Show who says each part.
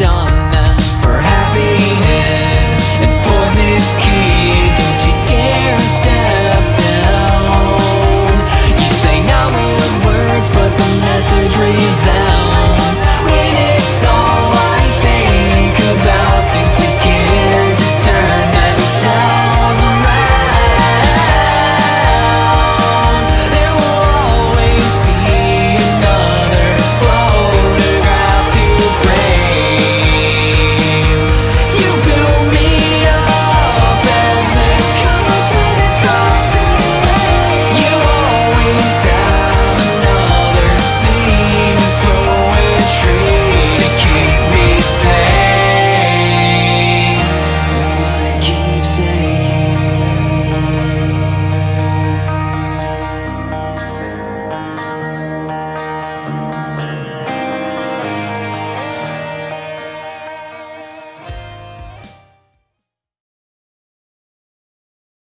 Speaker 1: done.